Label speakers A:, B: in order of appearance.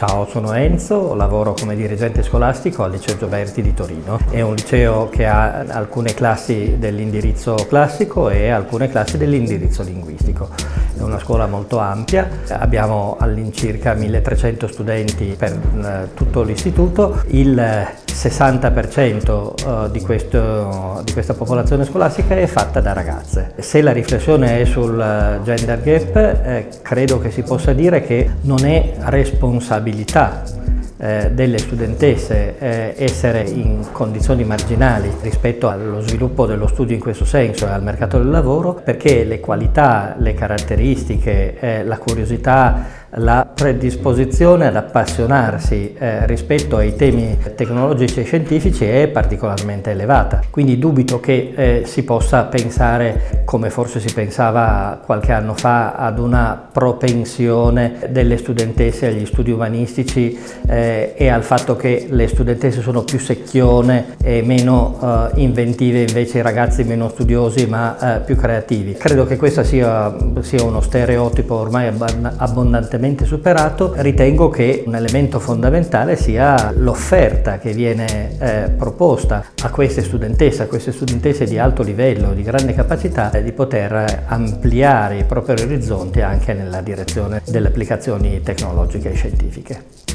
A: Ciao, sono Enzo, lavoro come dirigente scolastico al Liceo Gioberti di Torino. È un liceo che ha alcune classi dell'indirizzo classico e alcune classi dell'indirizzo linguistico. È una scuola molto ampia, abbiamo all'incirca 1300 studenti per eh, tutto l'istituto, il 60% eh, di, questo, di, questa popolazione scolastica è fatta da ragazze. Se la riflessione è sul eh, gender gap, eh, credo che si possa dire che non è responsabilità delle studentesse essere in condizioni marginali rispetto allo sviluppo dello studio in questo senso e al mercato del lavoro perché le qualità, le caratteristiche, la curiosità la predisposizione ad appassionarsi eh, rispetto ai temi tecnologici e scientifici è particolarmente elevata. Quindi dubito che eh, si possa pensare, come forse si pensava qualche anno fa, ad una propensione delle studentesse agli studi umanistici eh, e al fatto che le studentesse sono più secchione e meno eh, inventive, invece i ragazzi meno studiosi ma eh, più creativi. Credo che questo sia, sia uno stereotipo ormai abbondantemente ampiamente superato, ritengo che un elemento fondamentale sia l'offerta che viene eh, proposta a queste studentesse, a queste studentesse di alto livello, di grande capacità, eh, di poter ampliare i propri orizzonti anche nella direzione delle applicazioni tecnologiche e scientifiche.